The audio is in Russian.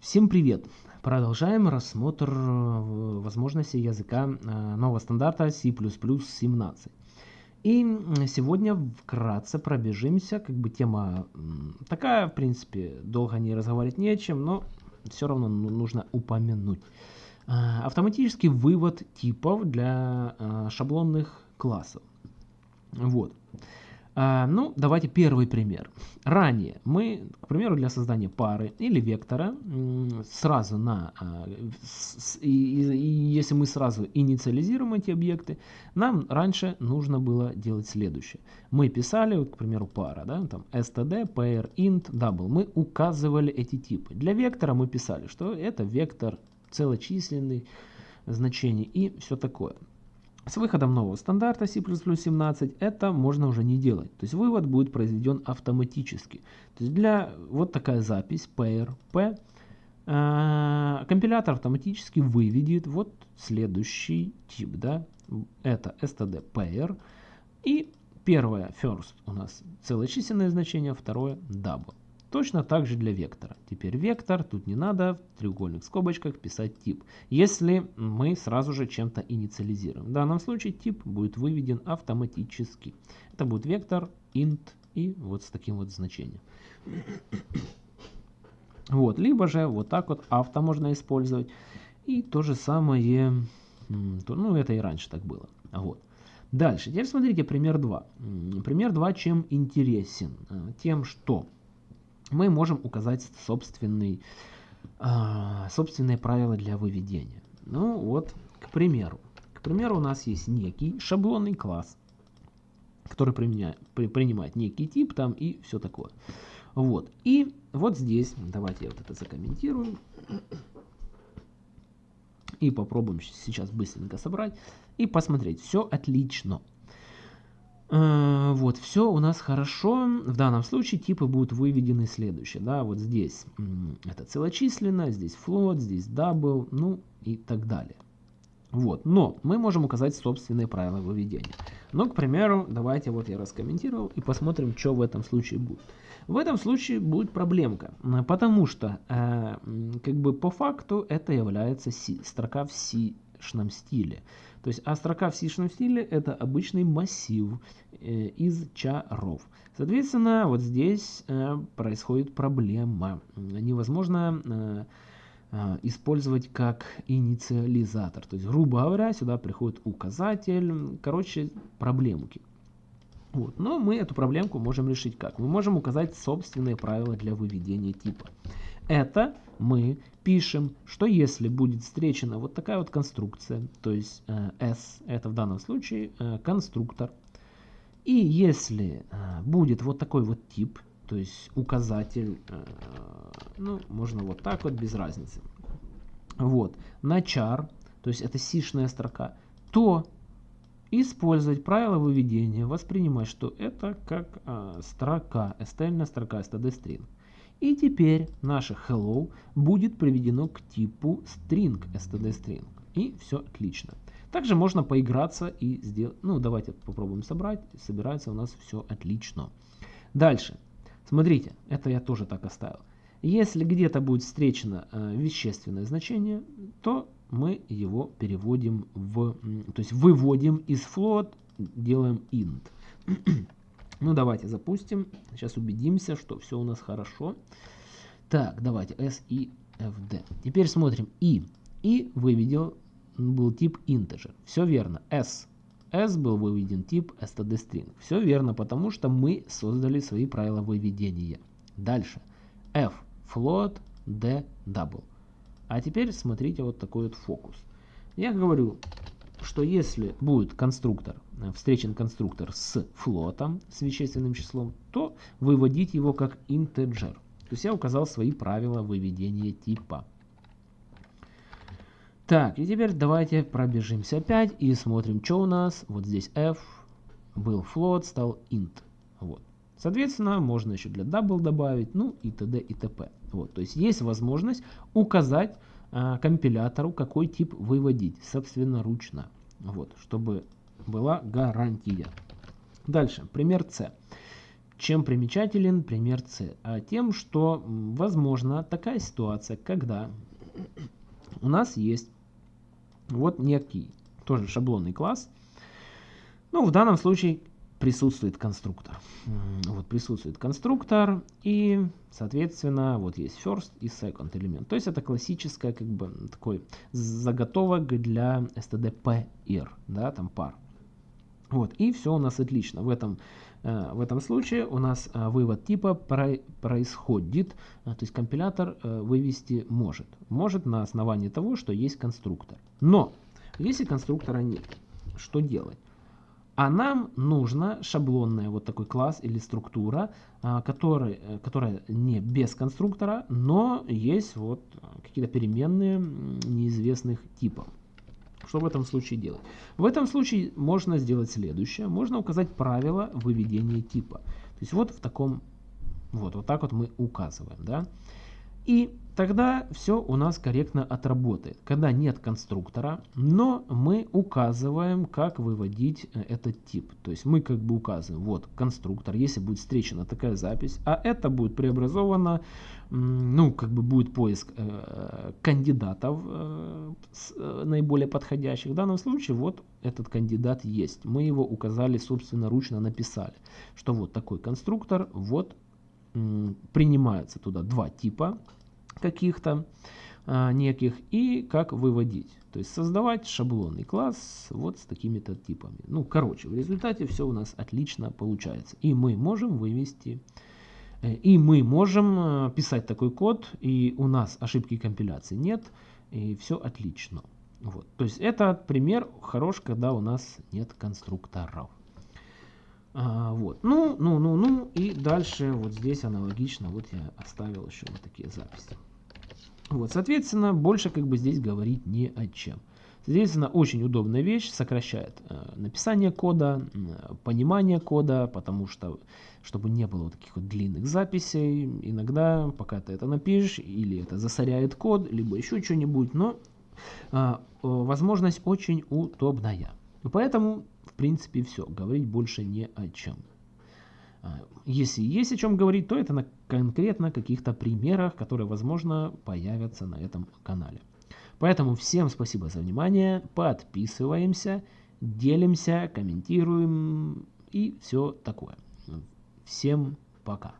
Всем привет! Продолжаем рассмотр э, возможностей языка э, нового стандарта C++ 17. И сегодня вкратце пробежимся, как бы тема такая, в принципе, долго не разговаривать не о чем, но все равно ну, нужно упомянуть. Э, автоматический вывод типов для шаблонных классов. Вот. А, ну, давайте первый пример. Ранее мы, к примеру, для создания пары или вектора сразу на, а, если мы сразу инициализируем эти объекты, нам раньше нужно было делать следующее. Мы писали, к примеру, пара, да, там std, pair, int, double. Мы указывали эти типы. Для вектора мы писали, что это вектор целочисленный значений и все такое. С выходом нового стандарта C++ 17 это можно уже не делать. То есть вывод будет произведен автоматически. То есть для вот такая запись pair p э, компилятор автоматически выведет вот следующий тип. Да? Это std pair. И первое first у нас целочисленное значение, второе double. Точно так же для вектора. Теперь вектор, тут не надо в треугольных скобочках писать тип, если мы сразу же чем-то инициализируем. В данном случае тип будет выведен автоматически. Это будет вектор, int и вот с таким вот значением. Вот, либо же вот так вот авто можно использовать. И то же самое, ну это и раньше так было. Вот. Дальше, теперь смотрите пример 2. Пример 2 чем интересен? Э, тем, что мы можем указать собственный, э, собственные правила для выведения. Ну вот, к примеру. К примеру, у нас есть некий шаблонный класс, который применяет, при, принимает некий тип там и все такое. Вот. И вот здесь, давайте я вот это закомментирую. И попробуем сейчас быстренько собрать и посмотреть. Все отлично. Э, вот, все у нас хорошо. В данном случае типы будут выведены следующие. Да, вот здесь это целочисленно, здесь float, здесь double, ну и так далее. Вот, но мы можем указать собственные правила выведения. Ну, к примеру, давайте вот я раскомментировал и посмотрим, что в этом случае будет. В этом случае будет проблемка, потому что э, как бы по факту это является C, строка в C сишном стиле. То есть, а строка в сишном стиле это обычный массив э, из чаров. Соответственно, вот здесь э, происходит проблема. Невозможно э, использовать как инициализатор. То есть, грубо говоря, сюда приходит указатель. Короче, проблемки. Вот. Но мы эту проблемку можем решить как? Мы можем указать собственные правила для выведения типа. Это мы пишем, что если будет встречена вот такая вот конструкция, то есть э, S, это в данном случае э, конструктор, и если э, будет вот такой вот тип, то есть указатель, э, ну, можно вот так вот, без разницы, вот, на char, то есть это сишная строка, то использовать правило выведения, воспринимать, что это как э, строка, stl строка, std string. И теперь наше hello будет приведено к типу string, std string. И все отлично. Также можно поиграться и сделать... Ну, давайте попробуем собрать. Собирается у нас все отлично. Дальше. Смотрите, это я тоже так оставил. Если где-то будет встречено э, вещественное значение, то мы его переводим в... То есть выводим из float, делаем int. Ну, давайте запустим. Сейчас убедимся, что все у нас хорошо. Так, давайте S, I, F, D. Теперь смотрим I. И выведен был тип integer. Все верно. S. S был выведен тип std string. Все верно, потому что мы создали свои правила выведения. Дальше. F. Float. D. Double. А теперь смотрите вот такой вот фокус. Я говорю, что если будет конструктор, э, встречен конструктор с флотом, с вещественным числом, то выводить его как integer. То есть я указал свои правила выведения типа. Так, и теперь давайте пробежимся опять и смотрим, что у нас. Вот здесь f был float, стал int. Вот. Соответственно, можно еще для double добавить, ну и т.д. и т.п. Вот, то есть есть возможность указать компилятору, какой тип выводить собственноручно. Вот, чтобы была гарантия. Дальше, пример С. чем примечателен пример С? А тем, что возможно такая ситуация, когда у нас есть вот некий тоже шаблонный класс. Ну, в данном случае присутствует конструктор. Вот присутствует конструктор и, соответственно, вот есть first и second элемент. То есть это классическая как бы такой заготовок для std pair, да, там пар. Вот, и все у нас отлично. В этом, э, в этом случае у нас э, вывод типа про, происходит, э, то есть компилятор вывести может. Может на основании того, что есть конструктор. Но если конструктора нет, что делать? А нам нужно шаблонная вот такой класс или структура, а, который, э, которая не без конструктора, но есть вот какие-то переменные неизвестных типов. Что в этом случае делать? В этом случае можно сделать следующее. Можно указать правило выведения типа. То есть вот в таком, вот, вот так вот мы указываем. Да? И тогда все у нас корректно отработает. Когда нет конструктора, но мы указываем, как выводить э, этот тип. То есть мы как бы указываем, вот конструктор, если будет встречена такая запись, а это будет преобразовано, ну как бы будет поиск э, кандидатов э, наиболее подходящих. В данном случае вот этот кандидат есть. Мы его указали собственно ручно написали, что вот такой конструктор, вот принимается туда два типа каких-то а, неких и как выводить. То есть создавать шаблонный класс вот с такими-то типами. Ну, короче, в результате все у нас отлично получается. И мы можем вывести, э, и мы можем э, писать такой код, и у нас ошибки компиляции нет, и все отлично. Вот. То есть это пример хорош, когда у нас нет конструкторов. А, вот. Ну, ну, ну, ну. И дальше вот здесь аналогично. Вот я оставил еще вот такие записи. Вот, соответственно, больше как бы здесь говорить не о чем. Соответственно, очень удобная вещь, сокращает э, написание кода, э, понимание кода, потому что, чтобы не было вот таких вот длинных записей, иногда, пока ты это напишешь, или это засоряет код, либо еще что-нибудь, но э, возможность очень удобная. Поэтому принципе все. Говорить больше не о чем. А, если есть о чем говорить, то это на конкретно каких-то примерах, которые, возможно, появятся на этом канале. Поэтому всем спасибо за внимание, подписываемся, делимся, комментируем и все такое. Всем пока.